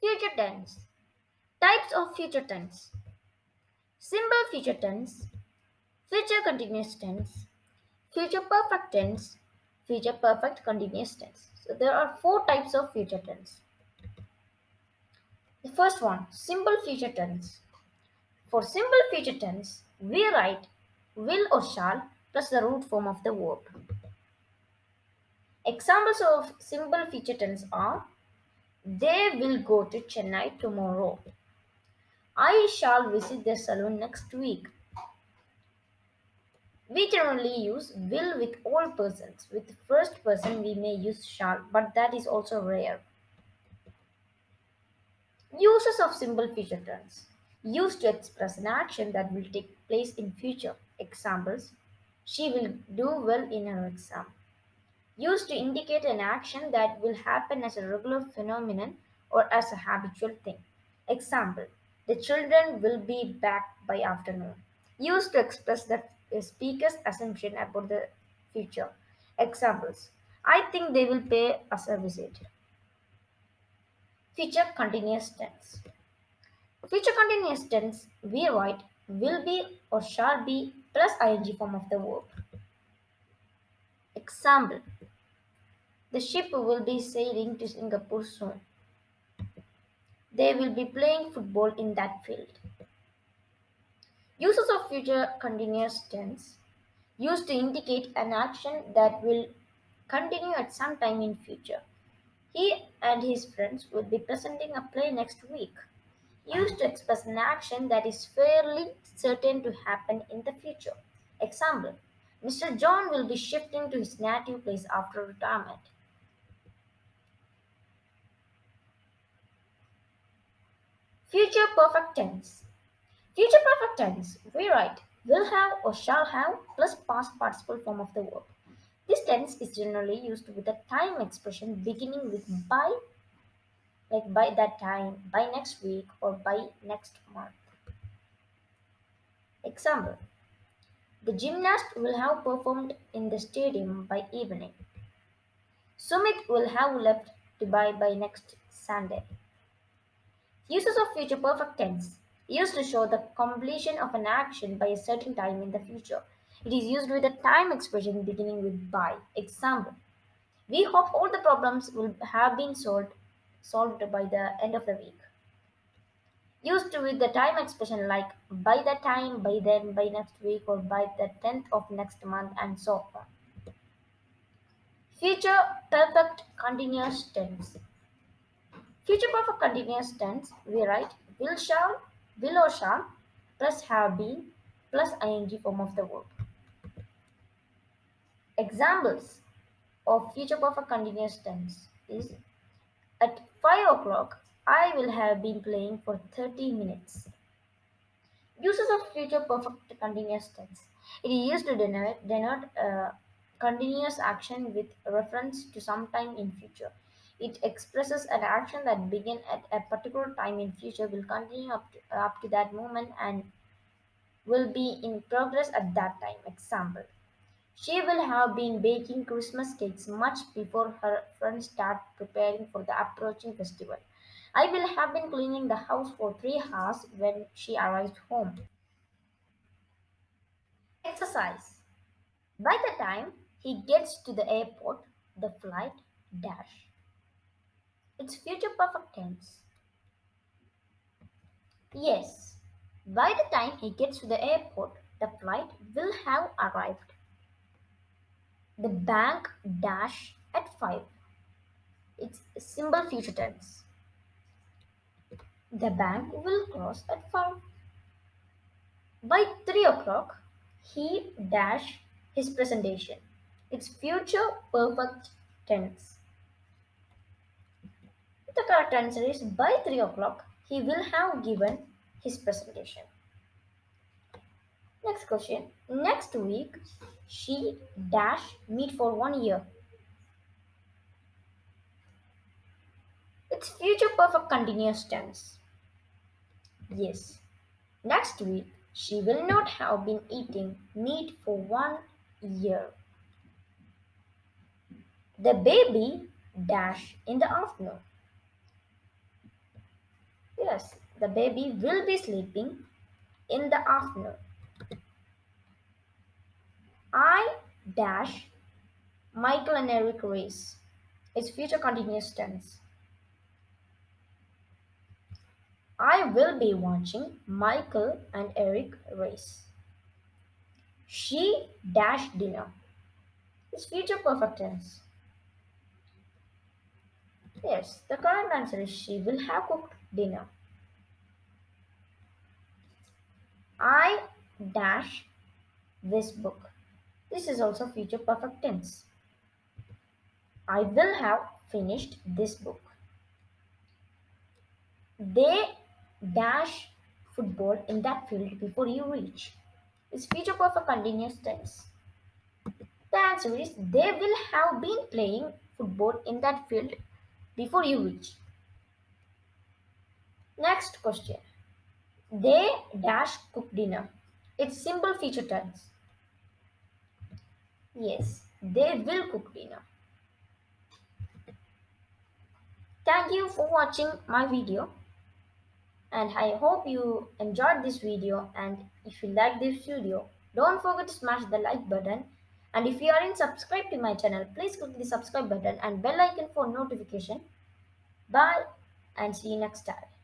Future tense. Types of future tense. Simple future tense, future continuous tense, future perfect tense, future perfect continuous tense. So there are four types of future tense. The first one, simple future tense. For simple future tense, we write will or shall plus the root form of the verb. Examples of simple future tense are they will go to Chennai tomorrow. I shall visit the salon next week. We generally use will with all persons. With first person, we may use shall, but that is also rare. Uses of simple future tense used to express an action that will take place in future. Examples She will do well in her exam. Used to indicate an action that will happen as a regular phenomenon or as a habitual thing. Example The children will be back by afternoon. Used to express the speaker's assumption about the future. Examples I think they will pay us a visit. Future continuous tense. Future continuous tense, we write will be or shall be plus ing form of the verb. Example The ship will be sailing to Singapore soon. They will be playing football in that field. Uses of future continuous tense used to indicate an action that will continue at some time in future. He and his friends will be presenting a play next week. Used to express an action that is fairly certain to happen in the future. Example Mr. John will be shifting to his native place after retirement. Future perfect tense. Future perfect tense, we write will have or shall have plus past participle form of the verb. This tense is generally used with a time expression beginning with by, like by that time, by next week, or by next month. Example The gymnast will have performed in the stadium by evening. Sumit will have left Dubai by next Sunday. Uses of future perfect tense used to show the completion of an action by a certain time in the future. It is used with a time expression beginning with by. Example We hope all the problems will have been solved, solved by the end of the week. Used with the time expression like by the time, by then, by next week, or by the 10th of next month, and so on. Future perfect continuous tense. Future perfect continuous tense, we write will shall, will or shall, plus have been, plus ing form of the verb. Examples of future perfect continuous tense is at 5 o'clock I will have been playing for 30 minutes. Uses of future perfect continuous tense. It is used to denote, denote uh, continuous action with reference to some time in future. It expresses an action that began at a particular time in future will continue up to, up to that moment and will be in progress at that time. Example she will have been baking Christmas cakes much before her friends start preparing for the approaching festival. I will have been cleaning the house for three hours when she arrived home. Exercise. By the time he gets to the airport, the flight dash. It's future perfect tense. Yes, by the time he gets to the airport, the flight will have arrived. The bank dash at 5. It's simple future tense. The bank will close at 5. By 3 o'clock, he dash his presentation. It's future perfect tense. The correct answer is by 3 o'clock, he will have given his presentation. Next question. Next week, she dash meet for one year. It's future perfect continuous tense. Yes. Next week, she will not have been eating meat for one year. The baby dash in the afternoon. Yes, the baby will be sleeping in the afternoon. I dash Michael and Eric race. It's future continuous tense. I will be watching Michael and Eric race. She dash dinner. It's future perfect tense. Yes, the correct answer is she will have cooked dinner. I dash this book. This is also future perfect tense. I will have finished this book. They dash football in that field before you reach. It's future perfect continuous tense. The answer is they will have been playing football in that field before you reach. Next question. They dash cook dinner. It's simple future tense. Yes, they will cook dinner. Thank you for watching my video and I hope you enjoyed this video and if you like this video don't forget to smash the like button and if you aren't subscribed to my channel please click the subscribe button and bell icon for notification. Bye and see you next time.